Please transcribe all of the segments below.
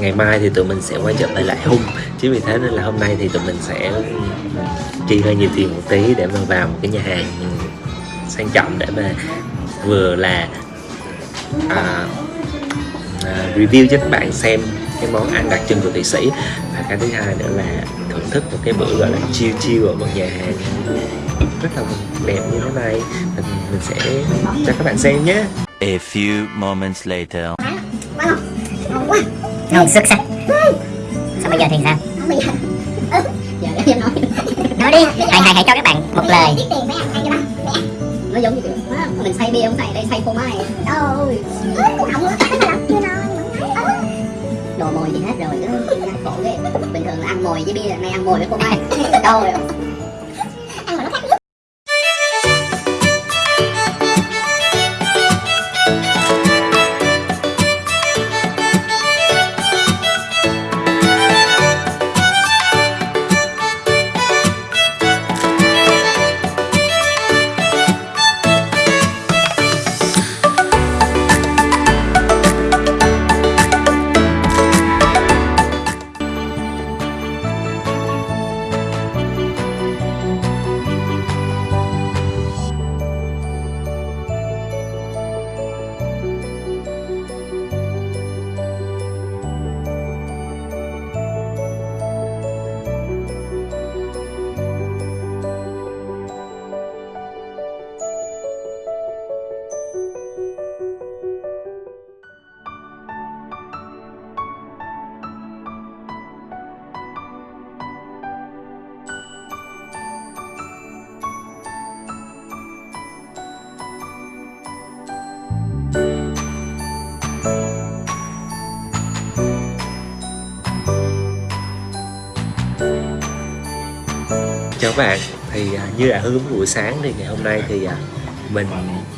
ngày mai thì tụi mình sẽ quay trở lại lại hung chính vì thế nên là hôm nay thì tụi mình sẽ chi hơi nhiều tiền một tí để mà vào một cái nhà hàng sang trọng để mà vừa là à, à, review cho các bạn xem cái món ăn đặc trưng của Thụy Sĩ. Và cái thứ hai nữa là thưởng thức một cái bữa gọi là chill chill ở một nhà hàng rất là đẹp như thế này. Mình, mình sẽ cho các bạn xem nhé. A few moments later. quá ngon xuất sắc. Sao bây giờ thì sao? Không bây giờ. Ừ giờ để em nói. Nói đi hãy hãy hãy cho các bạn một lời. tiền mấy cho nó giống như kiểu mình xay bia không xay đây xay phô mai. Cũng không chưa nói đồ mồi gì hết rồi cứ khổ ghê. Bình thường là ăn mồi với bia nay ăn mồi với phô mai. Đâu rồi chào các bạn. Thì à, như đã hướng buổi sáng thì ngày hôm nay thì à, mình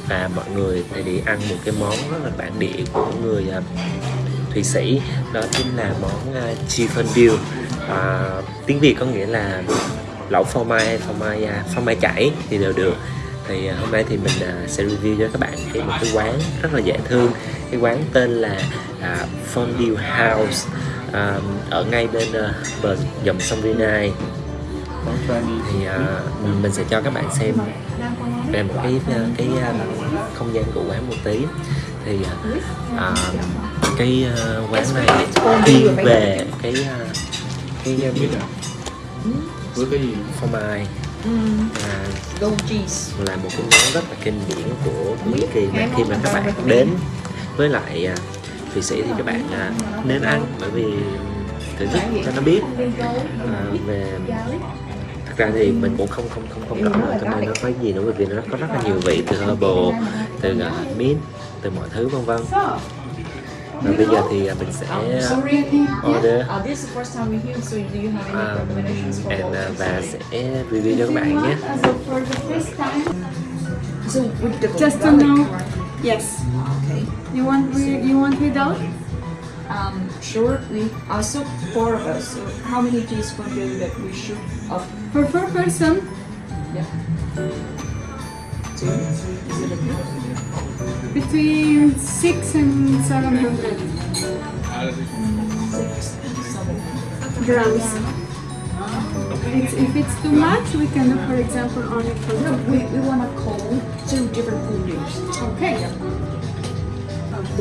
và mọi người thì đi ăn một cái món rất là bản địa của người à, Thụy Sĩ. Đó chính là món à, chicken à, tiếng Việt có nghĩa là lẩu phô mai hay phô mai phô mai chảy thì đều được. Thì hôm nay thì mình sẽ review cho các bạn cái một cái quán rất là dễ thương. Cái quán tên là à, Fondue House à, ở ngay bên à, bờ dòng sông Vinai thì à, mình sẽ cho các bạn xem về một cái cái à, không gian của quán một tí. Thì à, cái à, quán này thiên về cái à, cái với cái gì? phô mai. À, goat cheese. là một cái món rất là kinh điển của Mỹ Kỳ. Mà khi mà các bạn đến với lại à, Thụy Sĩ thì các bạn à, nên ăn. Bởi vì thử thức cho nó biết à, về ra thì mình cũng không không không không rõ. Là trong đây nó có gì nữa bởi vì nó có rất là nhiều vị từ herbal từ uh, mint từ mọi thứ vân vân. Và bây giờ thì à, mình sẽ order. Um, and, uh, và sẽ review cho các bạn nhé. So just to know, yes. okay. You want you want without? Um sure we also four of us so how many teaspoons do that we should of For four person, yeah. Two is it okay? Between six and seven hundred. Six seven grams. It's, if it's too much, we can do, for example, only for no we, we want to call two different foods Okay.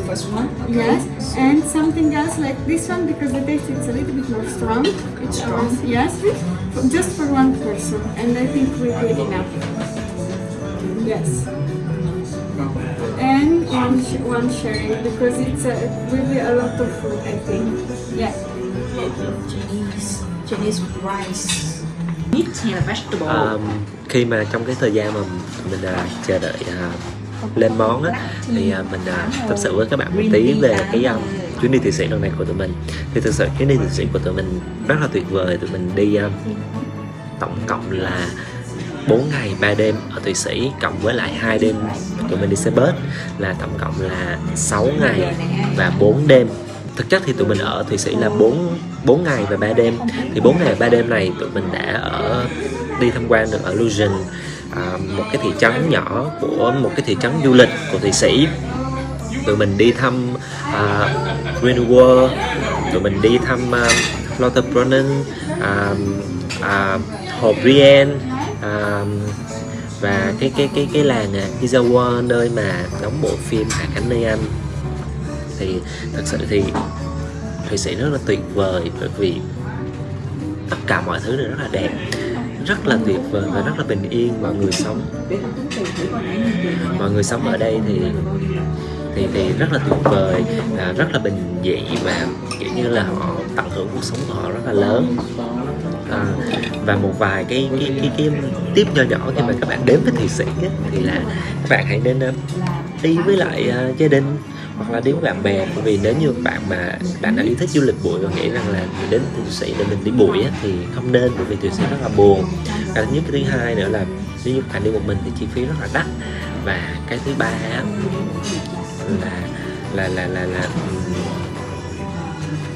The first one okay. Yes, and something else like this one because the taste is a little bit more strong. It's strong. Yes, just for one person, and I think we're good enough. Yes. And one, sh- one sharing because it's a, really a lot of food, I think. Yeah. Chinese Chinese rice meat hay là vegetable Um, khi mà trong cái thời gian mà mình à, chờ đợi à, lên món á, thì à, mình uh, tâm sự với các bạn một tí về cái um, chuyến đi Thụy Sĩ lần này của tụi mình. Thì thực sự chuyến đi Thụy Sĩ của tụi mình rất là tuyệt vời. Tụi mình đi um, tổng cộng là 4 ngày 3 đêm ở Thụy Sĩ cộng với lại hai đêm tụi mình đi xe bus là tổng cộng là 6 ngày và 4 đêm. Thực chất thì tụi mình ở Thụy Sĩ là 4 4 ngày và 3 đêm. Thì 4 ngày và 3 đêm này tụi mình đã ở đi tham quan được ở Lusion à, một cái thị trấn nhỏ của một cái thị trấn du lịch của Thụy Sĩ. Tụi mình đi thăm à, Green World tụi mình đi thăm uh, Lauterbrunnen à, à, uh, uh, hồ Brienne uh, và cái cái cái cái làng uh, Izawa nơi mà đóng bộ phim Hạ cánh nơi Anh. Thì thật sự thì Thụy Sĩ rất là tuyệt vời bởi vì tất cả mọi thứ đều rất là đẹp rất là tuyệt vời và rất là bình yên mọi người sống. Mọi người sống ở đây thì thì thì rất là tuyệt vời à, rất là bình dị và kiểu như là họ tận hưởng cuộc sống của họ rất là lớn. À, và một vài cái cái cái cái tiếp nho nhỏ khi mà các bạn đến với thụy sĩ ấy, thì là các bạn hãy nên um, đi với lại uh, gia đình hoặc là đi với bạn bè bởi vì nếu như bạn mà bạn đã yêu thích du lịch bụi và nghĩ rằng là mình đến thụy sĩ để mình đi bụi á, thì không nên bởi vì thụy sĩ rất là buồn. Cái thứ nhất cái thứ hai nữa là nếu như bạn đi một mình thì chi phí rất là đắt. Và cái thứ ba á, là là là là là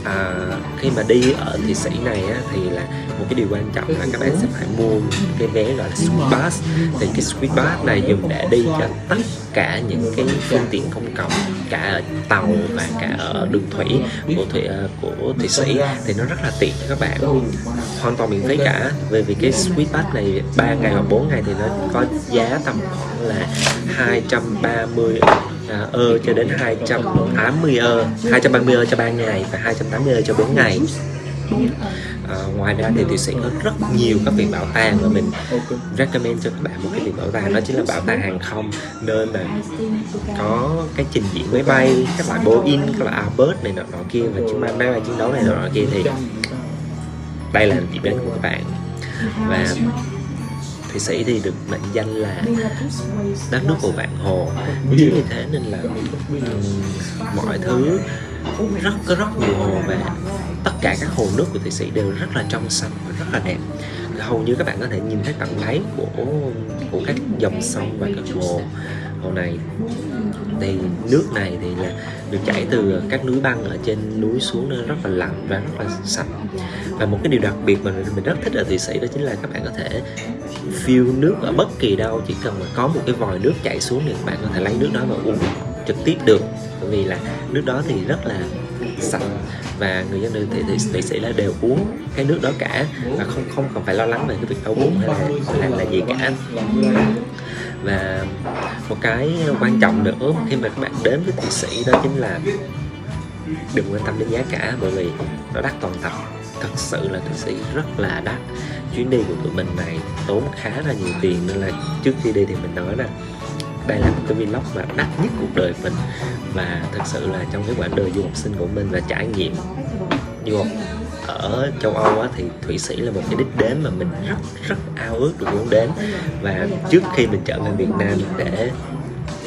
à, khi mà đi ở Thụy Sĩ này á, thì là một cái điều quan trọng là các bạn sẽ phải mua cái vé gọi là Sweet Pass. Thì cái Sweet Pass này dùng để đi cho tất cả những cái phương tiện công cộng cả ở tàu và cả ở đường thủy của thủy ờ, của Thụy Sĩ thì nó rất là tiện cho các bạn. Hoàn toàn miễn phí cả. Về vì cái Sweet Pass này 3 ngày hoặc 4 ngày thì nó có giá tầm khoảng là 230 à, ờ, cho đến 280 ơ 230 ơ cho 3 ngày và 280 ơ cho 4 ngày à, ngoài ra thì Thụy Sĩ có rất nhiều các viện bảo tàng và mình recommend cho các bạn. Một cái viện bảo tàng đó chính là bảo tàng hàng không nơi mà có cái trình diễn máy bay các loại Boeing các loại Airbus này nọ nọ kia và chiến máy bay chiến đấu này nọ nọ kia thì đây là điểm đến của các bạn. Và Thụy Sĩ thì được mệnh danh là đất nước của vạn hồ. Chính vì thế nên là mọi thứ rất có rất nhiều hồ và tất cả các hồ nước của Thụy Sĩ đều rất là trong xanh và rất là đẹp. Hầu như các bạn có thể nhìn thấy tận đáy của của các dòng sông và các hồ hồ này. Thì nước này thì là được chảy từ các núi băng ở trên núi xuống nên rất là lạnh và rất là sạch và một cái điều đặc biệt mà mình rất thích ở Thụy Sĩ đó chính là các bạn có thể phiêu nước ở bất kỳ đâu, chỉ cần mà có một cái vòi nước chảy xuống thì các bạn có thể lấy nước đó và uống trực tiếp được. Bởi vì là nước đó thì rất là sạch và người dân thì thì Thụy Sĩ là đều uống cái nước đó cả và không không cần phải lo lắng về cái việc đau bụng hay là là, là gì cả. Và một cái quan trọng nữa khi mà các bạn đến với Thụy Sĩ đó chính là đừng quan tâm đến giá cả bởi vì nó đắt toàn tập. Thật sự là Thụy Sĩ rất là đắt. Chuyến đi của tụi mình này tốn khá là nhiều tiền nên là trước khi đi thì mình nói là đây là một cái vlog mà đắt nhất cuộc đời mình. Và thật sự là trong cái quãng đời du học sinh của mình và trải nghiệm du học ở châu Âu á, thì Thụy Sĩ là một cái đích đến mà mình rất rất ao ước được muốn đến. Và trước khi mình trở về Việt Nam để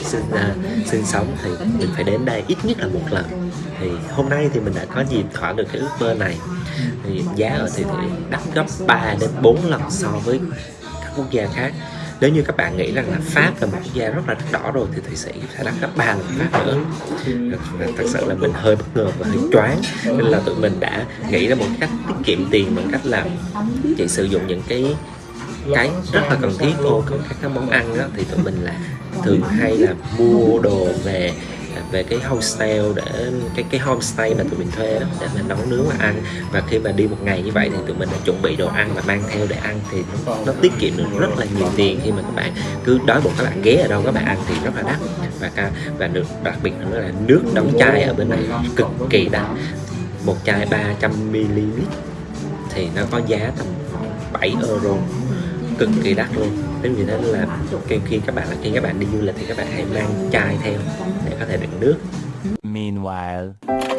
sinh uh, sinh sống thì mình phải đến đây ít nhất là một lần. Thì hôm nay thì mình đã có dịp thỏa được cái ước mơ này. Thì giá ở Thụy Sĩ đắt gấp 3 đến 4 lần so với các quốc gia khác nếu như các bạn nghĩ rằng là Pháp là một quốc gia rất là đỏ rồi thì Thụy Sĩ sẽ đắt gấp ba lần Pháp nữa. Thật sự là mình hơi bất ngờ và hơi choáng. Nên là tụi mình đã nghĩ ra một cách tiết kiệm tiền bằng cách là chỉ sử dụng những cái cái rất là cần thiết thôi còn các cái món ăn đó, thì tụi mình là thường hay là mua đồ về về cái hostel để cái cái homestay mà tụi mình thuê đó, để mình nấu nướng và ăn. Và khi mà đi một ngày như vậy thì tụi mình đã chuẩn bị đồ ăn và mang theo để ăn thì nó, nó tiết kiệm được rất là nhiều tiền khi mà các bạn cứ đói bụng các bạn ghé ở đâu các bạn ăn thì rất là đắt. Và ca và được đặc biệt nữa là nước đóng chai ở bên này cực kỳ đắt. Một chai 300 ml thì nó có giá tầm 7 euro. Cực kỳ đắt luôn. Nên vì thế là khi, khi các bạn khi các bạn đi du lịch thì các bạn hãy mang chai theo để có thể đựng nước Meanwhile.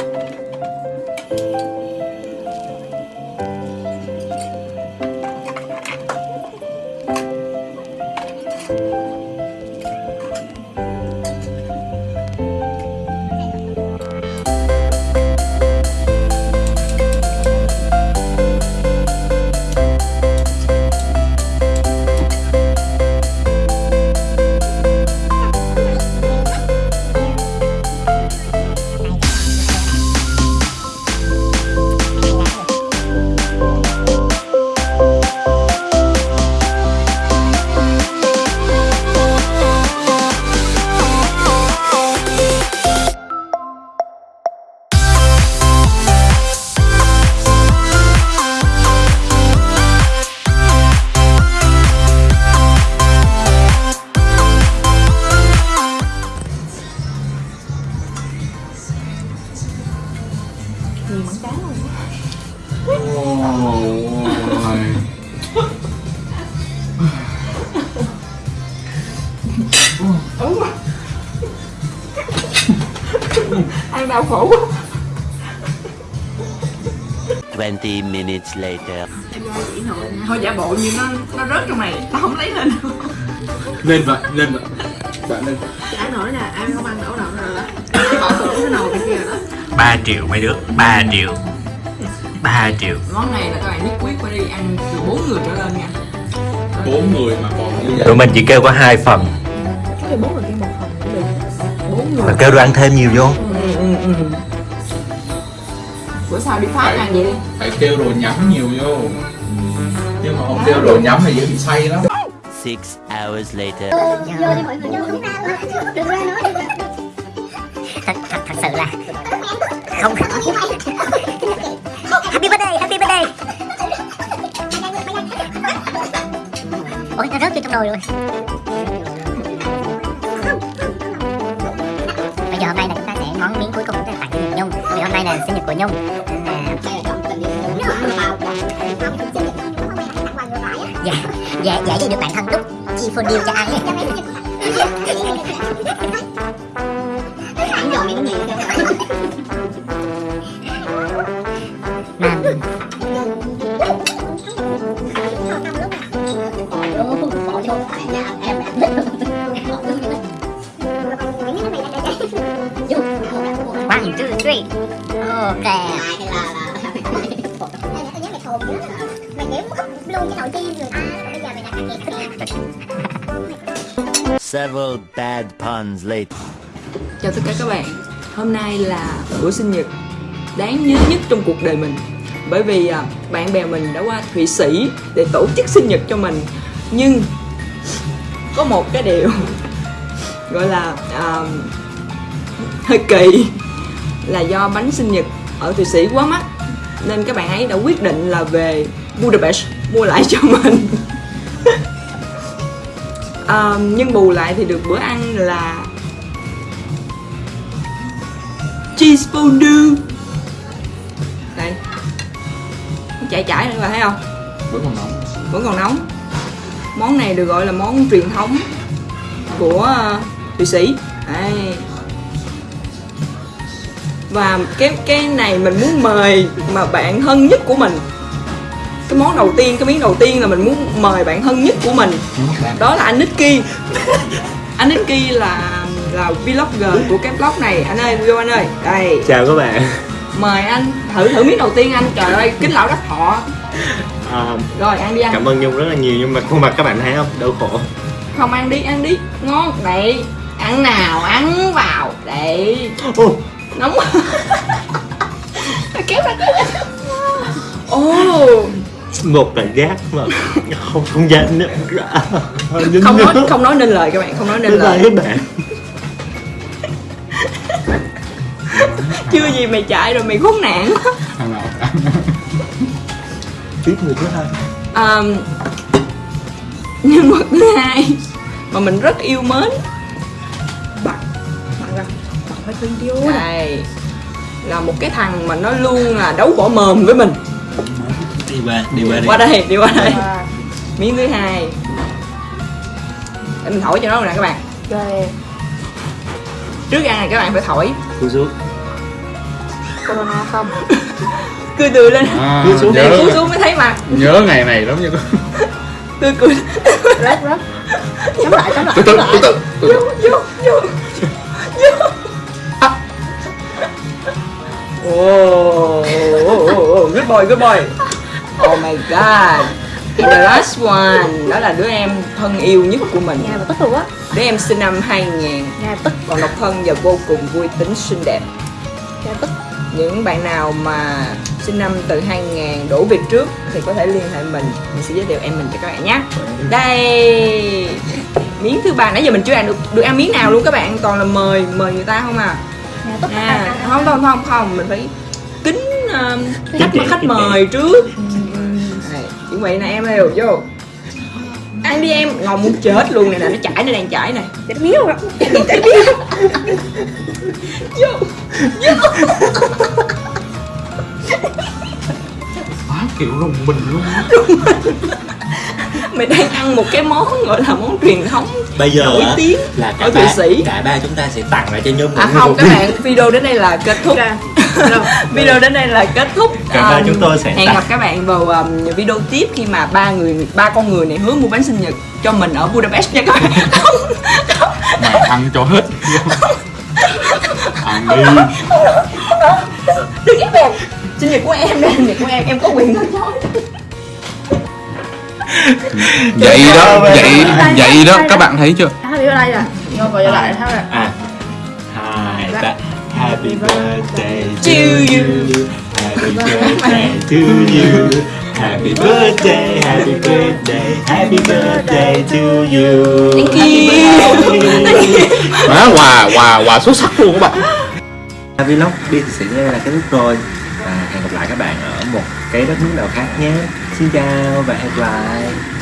Ăn đau khổ quá. 20 minutes later. thôi giả bộ như nó nó rớt trong này tao không lấy lên. Lên vậy, lên vậy. Dạ lên. ăn nổi nè ăn không ăn đổ đâu rồi đó. Bỏ cái nồi bên kia rồi đó. 3 triệu mấy đứa 3 triệu. 3 triệu. Món này là các bạn nhất quyết phải đi ăn từ bốn người trở lên nha. Bốn người mà còn. Như vậy. tụi mình chỉ kêu có hai phần cái người kia một phần cũng được bốn người kêu đồ ăn thêm nhiều vô ừ, ừ, ừ. bữa sau đi phát ăn vậy đi Phải kêu đồ nhắm nhiều vô. Nhưng mà không kêu đồ nhắm thì dễ bị say lắm. Six hours later. vô đi mọi người vô đừng ra nói thật, thật, thật sự là không happy birthday happy birthday ôi nó rớt vô trong nồi rồi nhau. Dạ dạ dạ gì được bản thân đúc chi phô điêu cho ăn ấy. Ảnh em one two three ok hay là mày úp luôn cái nồi chiên rồi bây giờ mày đặt cái Several bad puns later. chào tất cả các bạn hôm nay là buổi sinh nhật đáng nhớ nhất trong cuộc đời mình bởi vì bạn bè mình đã qua thụy sĩ để tổ chức sinh nhật cho mình nhưng có một cái điều gọi là à, hơi kỳ là do bánh sinh nhật ở thụy sĩ quá mắc. Nên các bạn ấy đã quyết định là về budapest mua lại cho mình. À, nhưng bù lại thì được bữa ăn là cheese fondue. Đây. Chảy chảy nữa thấy không? Vẫn còn nóng. vẫn còn nóng. Món này được gọi là món truyền thống của ờ, thụy sĩ và cái cái này mình muốn mời mà bạn thân nhất của mình. Cái món đầu tiên cái miếng đầu tiên là mình muốn mời bạn thân nhất của mình. Đó là anh Nicky. Anh Nicky là là vlogger của cái blog này. Anh ơi vô anh ơi. Đây. Chào các bạn. Mời anh. Thử thử miếng đầu tiên anh. Trời ơi kính lão đắc thọ. À, rồi ăn đi anh. cảm ơn nhung rất là nhiều nhưng mà khuôn mặt các bạn thấy không? Đau khổ. Không ăn đi ăn đi. Ngon. Đấy ăn nào ăn vào. Đấy Ô, nóng kéo ra kéo ra ồ. Một là gác mà không không dám nữa không nói không nói nên lời các bạn không nói nên lời. các bạn. Chưa gì mày chạy rồi mày khốn nạn. Thằng nào ăn. tiếp người thứ hai. À, nhân vật thứ hai mà mình rất yêu mến vô đây là một cái thằng mà nó luôn là đấu bỏ mồm với mình. Đi qua đi qua đi. Qua đây đi qua đây. Miếng thứ hai. Để mình thổi cho nó nè các bạn. Trước ăn này các bạn phải thổi. Cúi xuống. Corona không? Cười tươi lên. À, Cúi xuống để nhớ, cúi xuống mới thấy mặt. Nhớ ngày này lắm nha tươi cười Rớt rớt. Chấm lại chấm lại từ từ từ từ từ từ. vô vô vô. À. oh, oh, oh, oh, good boy good boy. Oh my god. And the last one đó là đứa em thân yêu nhất của mình. Nhà tức luôn á. Đứa em sinh năm 2000 Nhà tức. Còn độc thân và vô cùng vui tính xinh đẹp. Nhà tức. Những bạn nào mà sinh năm từ 2000 đổ về trước thì có thể liên hệ mình. Mình sẽ giới thiệu em mình cho các bạn nhé. Đây. Miếng thứ ba. Nãy giờ mình chưa ăn được được ăn miếng nào luôn các bạn? Toàn là mời mời người ta không à à, không không không không mình phải kính uh, khách khách mời trước. Đây, chuẩn bị nè em ơi vô. Ăn đi em ngon muốn chết luôn này nè nó chảy nó đang chảy này Chết miếu rồi. Vô vô. Kiểu rùng mình luôn mày đang ăn một cái món gọi là món truyền thống bây giờ nổi tiếng là cả ở Thụy Sĩ. cả ba chúng ta sẽ tặng lại cho nhung à không các bạn video đến đây là kết thúc. Video đến đây là kết thúc. Cả ba Um, chúng tôi sẽ hẹn tặng- gặp các bạn vào um, video tiếp khi mà ba người ba con người này hứa mua bánh sinh nhật cho mình ở Budapest nha các bạn. Không mày ăn cho hết. Ăn đi. Đừng ép em sinh nhật của em đây sinh nhật của em em có quyền nói nói vậy đó vậy vậy đó các bạn thấy chưa? Happy birthday nè Ngon vào lại thôi nè à. Hai ba happy birthday to you. happy birthday to you. Happy birthday happy birthday happy birthday to you. Thank you. má quà quà quà xuất sắc luôn các bạn. Vlog đi thì sẽ là kết thúc rồi và hẹn gặp lại các bạn ở một cái đất nước nào khác nhé xin chào và hẹn gặp lại.